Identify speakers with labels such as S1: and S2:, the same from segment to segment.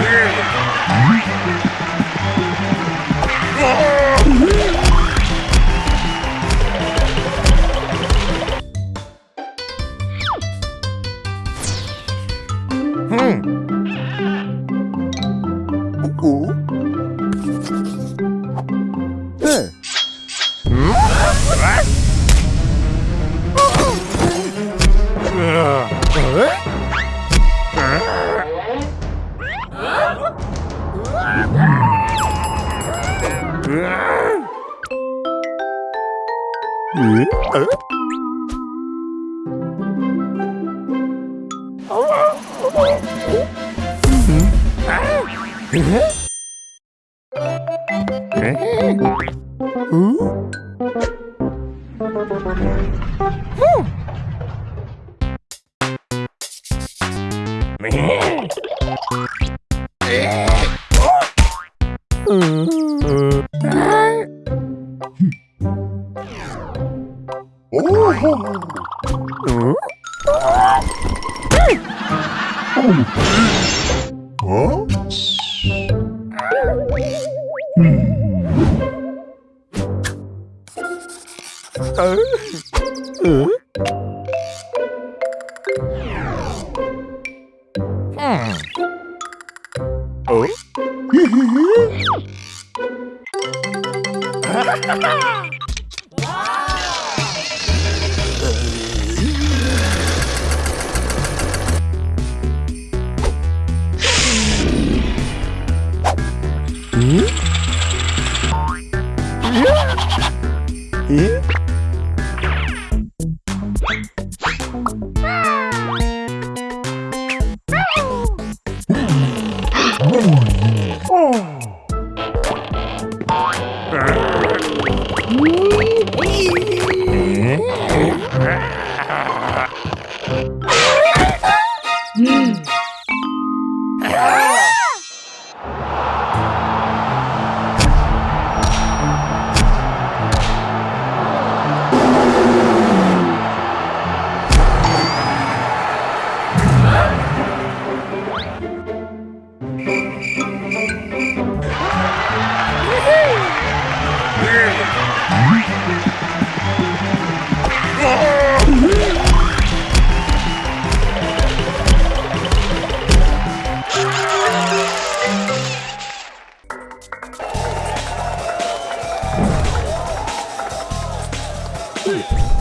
S1: Clearly. Huh? Ah. Ah. Ooh.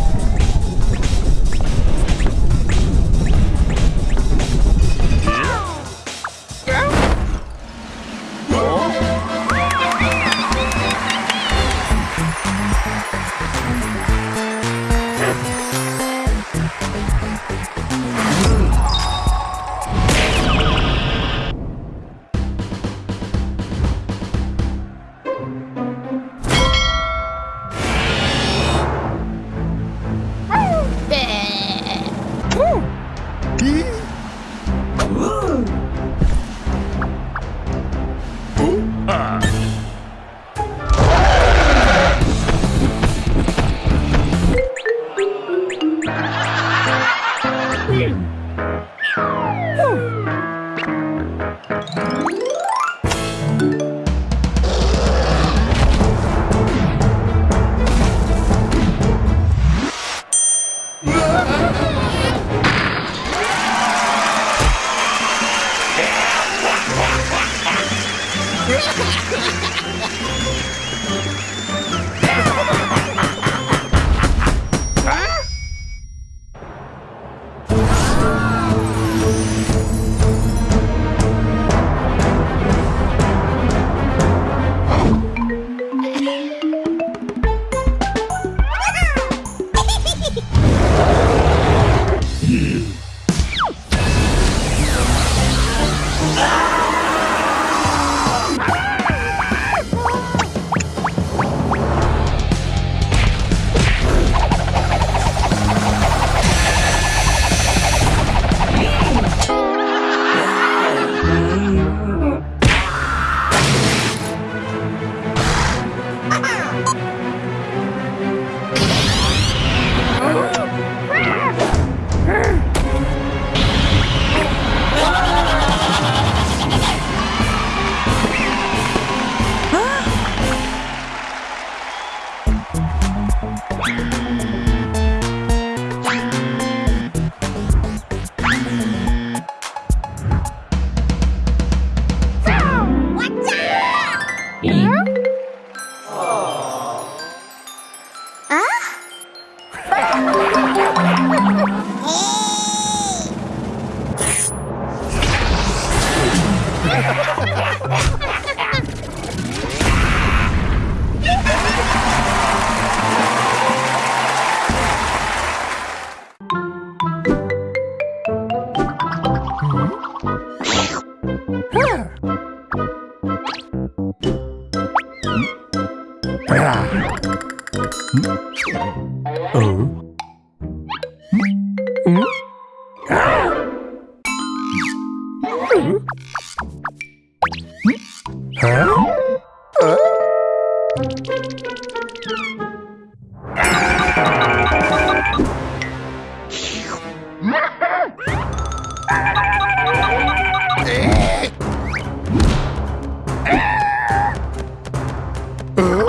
S1: Yeah. Oh. Oh.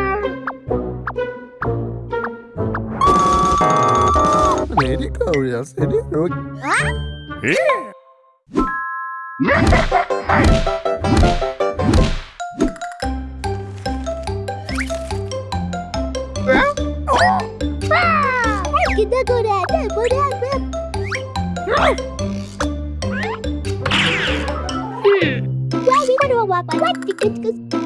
S2: Kita kurang, kurang, kurang. Wah,
S3: ini mana.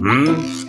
S1: Hmm.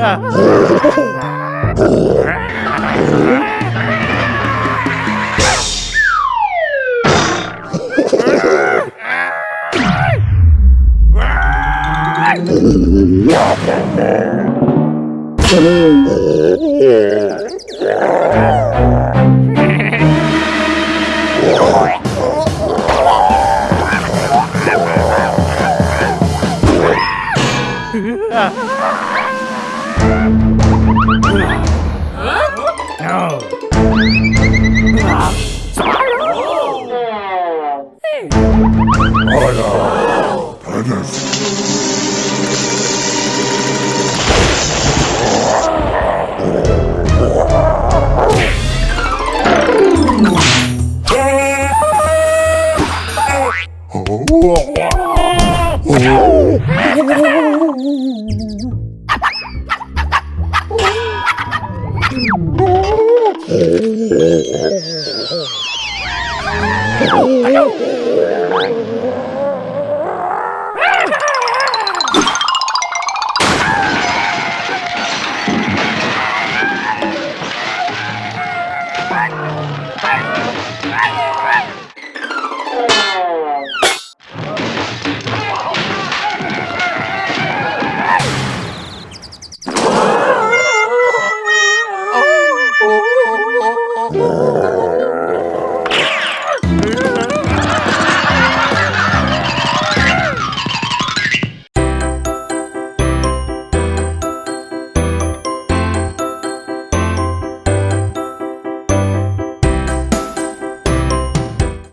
S2: à Yeah.
S1: Ayaw!